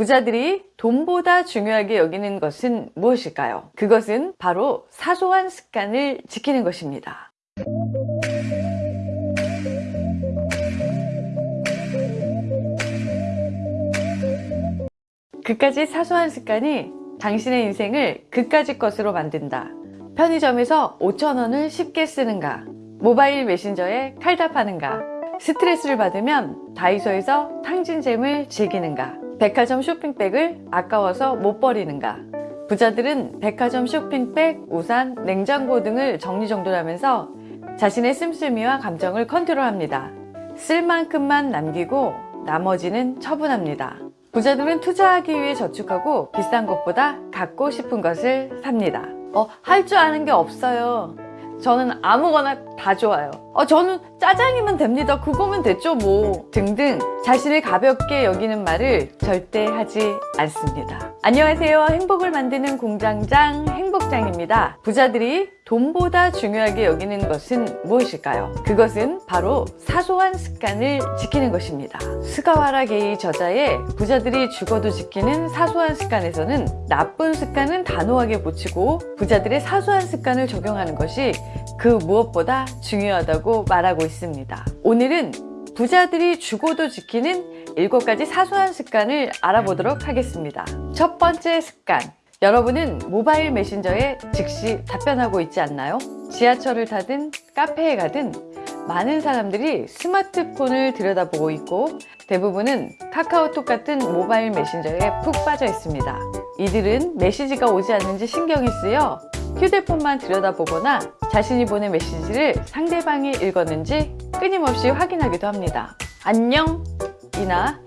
부자들이 돈보다 중요하게 여기는 것은 무엇일까요? 그것은 바로 사소한 습관을 지키는 것입니다. 그까지 사소한 습관이 당신의 인생을 그까짓 것으로 만든다. 편의점에서 5천원을 쉽게 쓰는가? 모바일 메신저에 칼답하는가? 스트레스를 받으면 다이소에서 탕진잼을 즐기는가? 백화점 쇼핑백을 아까워서 못 버리는가? 부자들은 백화점 쇼핑백, 우산, 냉장고 등을 정리정돈하면서 자신의 씀씀이와 감정을 컨트롤합니다. 쓸 만큼만 남기고 나머지는 처분합니다. 부자들은 투자하기 위해 저축하고 비싼 것보다 갖고 싶은 것을 삽니다. 어, 할 줄 아는 게 없어요. 저는 아무거나 다 좋아요. 어, 저는 짜장이면 됩니다. 그거면 됐죠, 뭐. 등등 자신을 가볍게 여기는 말을 절대 하지 않습니다. 안녕하세요. 행복을 만드는 공장장 행복장입니다. 부자들이 돈보다 중요하게 여기는 것은 무엇일까요? 그것은 바로 사소한 습관을 지키는 것입니다. 스가와라 게이 저자의 부자들이 죽어도 지키는 사소한 습관에서는 나쁜 습관은 단호하게 고치고 부자들의 사소한 습관을 적용하는 것이 그 무엇보다 중요하다고 말하고 있습니다. 오늘은 부자들이 죽어도 지키는 7가지 사소한 습관을 알아보도록 하겠습니다. 첫 번째 습관 여러분은 모바일 메신저에 즉시 답변하고 있지 않나요? 지하철을 타든 카페에 가든 많은 사람들이 스마트폰을 들여다보고 있고 대부분은 카카오톡 같은 모바일 메신저에 푹 빠져 있습니다. 이들은 메시지가 오지 않는지 신경이 쓰여 휴대폰만 들여다보거나 자신이 보낸 메시지를 상대방이 읽었는지 끊임없이 확인하기도 합니다. 안녕 이나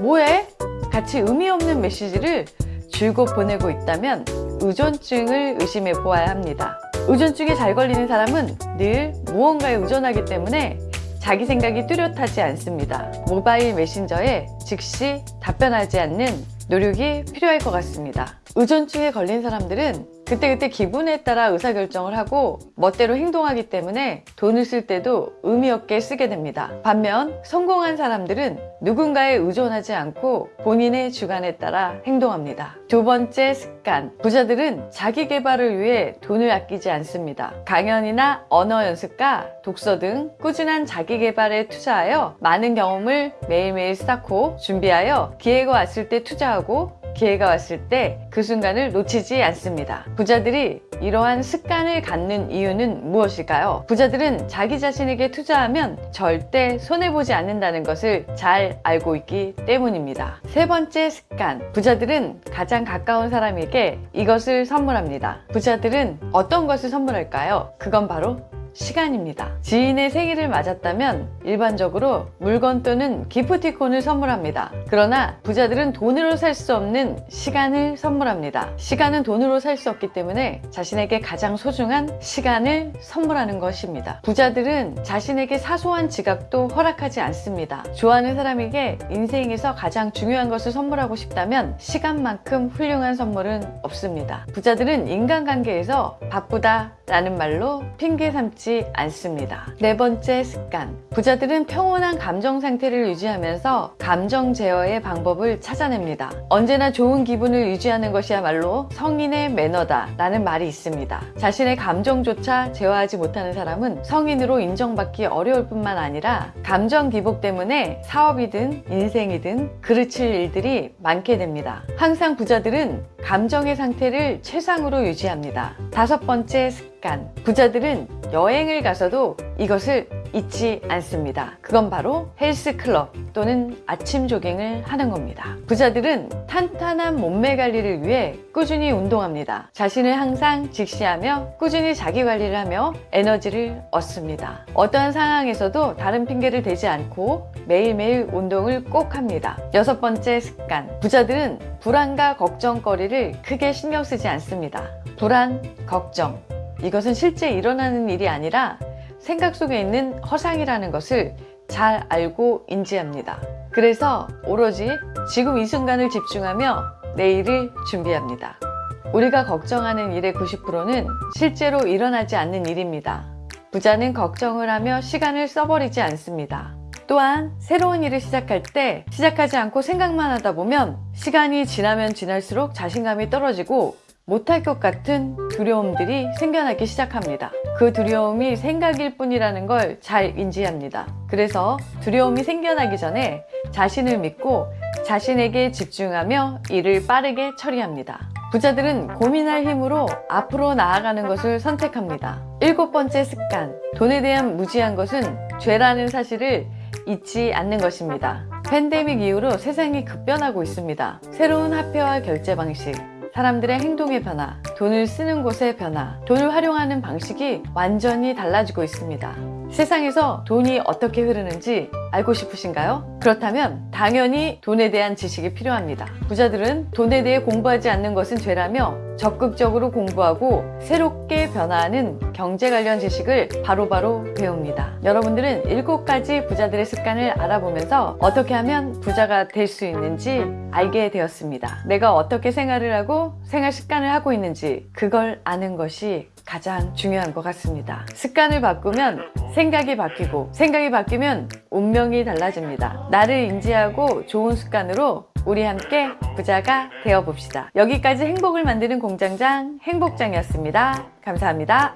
뭐해? 같이 의미 없는 메시지를 줄곧 보내고 있다면 의존증을 의심해 보아야 합니다. 의존증에 잘 걸리는 사람은 늘 무언가에 의존하기 때문에 자기 생각이 뚜렷하지 않습니다. 모바일 메신저에 즉시 답변하지 않는 노력이 필요할 것 같습니다. 의존증에 걸린 사람들은 그때그때 기분에 따라 의사결정을 하고 멋대로 행동하기 때문에 돈을 쓸 때도 의미 없게 쓰게 됩니다. 반면 성공한 사람들은 누군가에 의존하지 않고 본인의 주관에 따라 행동합니다. 두 번째 습관 부자들은 자기 개발을 위해 돈을 아끼지 않습니다. 강연이나 언어 연습과 독서 등 꾸준한 자기 개발에 투자하여 많은 경험을 매일매일 쌓고 준비하여 기회가 왔을 때 투자하고 기회가 왔을 때 그 순간을 놓치지 않습니다. 부자들이 이러한 습관을 갖는 이유는 무엇일까요? 부자들은 자기 자신에게 투자하면 절대 손해보지 않는다는 것을 잘 알고 있기 때문입니다. 세 번째 습관 부자들은 가장 가까운 사람에게 이것을 선물합니다. 부자들은 어떤 것을 선물할까요? 그건 바로 시간입니다. 지인의 생일을 맞았다면 일반적으로 물건 또는 기프티콘을 선물합니다. 그러나 부자들은 돈으로 살 수 없는 시간을 선물합니다. 시간은 돈으로 살 수 없기 때문에 자신에게 가장 소중한 시간을 선물하는 것입니다. 부자들은 자신에게 사소한 지각도 허락하지 않습니다. 좋아하는 사람에게 인생에서 가장 중요한 것을 선물하고 싶다면 시간만큼 훌륭한 선물은 없습니다. 부자들은 인간관계에서 바쁘다 라는 말로 핑계 삼지 않습니다. 네 번째 습관 부자들은 평온한 감정 상태를 유지하면서 감정 제어의 방법을 찾아냅니다. 언제나 좋은 기분을 유지하는 것이야말로 성인의 매너다 라는 말이 있습니다. 자신의 감정조차 제어하지 못하는 사람은 성인으로 인정받기 어려울 뿐만 아니라 감정 기복 때문에 사업이든 인생이든 그르칠 일들이 많게 됩니다. 항상 부자들은 감정의 상태를 최상으로 유지합니다. 다섯 번째 습관 부자들은 여행을 가서도 이것을 잊지 않습니다. 그건 바로 헬스클럽 또는 아침 조깅을 하는 겁니다. 부자들은 탄탄한 몸매 관리를 위해 꾸준히 운동합니다. 자신을 항상 직시하며 꾸준히 자기 관리를 하며 에너지를 얻습니다. 어떠한 상황에서도 다른 핑계를 대지 않고 매일매일 운동을 꼭 합니다. 여섯 번째 습관 부자들은 불안과 걱정거리를 크게 신경 쓰지 않습니다. 불안, 걱정 이것은 실제 일어나는 일이 아니라 생각 속에 있는 허상이라는 것을 잘 알고 인지합니다. 그래서 오로지 지금 이 순간을 집중하며 내일을 준비합니다. 우리가 걱정하는 일의 90%는 실제로 일어나지 않는 일입니다. 부자는 걱정을 하며 시간을 써버리지 않습니다. 또한 새로운 일을 시작할 때 시작하지 않고 생각만 하다 보면 시간이 지나면 지날수록 자신감이 떨어지고 못할 것 같은 두려움들이 생겨나기 시작합니다. 그 두려움이 생각일 뿐이라는 걸 잘 인지합니다. 그래서 두려움이 생겨나기 전에 자신을 믿고 자신에게 집중하며 일을 빠르게 처리합니다. 부자들은 고민할 힘으로 앞으로 나아가는 것을 선택합니다. 일곱 번째 습관. 돈에 대한 무지한 것은 죄라는 사실을 잊지 않는 것입니다. 팬데믹 이후로 세상이 급변하고 있습니다. 새로운 화폐와 결제 방식, 사람들의 행동의 변화, 돈을 쓰는 곳의 변화, 돈을 활용하는 방식이 완전히 달라지고 있습니다. 세상에서 돈이 어떻게 흐르는지 알고 싶으신가요? 그렇다면 당연히 돈에 대한 지식이 필요합니다. 부자들은 돈에 대해 공부하지 않는 것은 죄라며 적극적으로 공부하고 새롭게 변화하는 경제 관련 지식을 바로바로 배웁니다. 여러분들은 7가지 부자들의 습관을 알아보면서 어떻게 하면 부자가 될 수 있는지 알게 되었습니다. 내가 어떻게 생활을 하고 생활 습관을 하고 있는지 그걸 아는 것이 가장 중요한 것 같습니다. 습관을 바꾸면 생각이 바뀌고 생각이 바뀌면 운명이 달라집니다. 나를 인지하고 좋은 습관으로 우리 함께 부자가 되어 봅시다. 여기까지 행복을 만드는 공장장 행복장이었습니다. 감사합니다.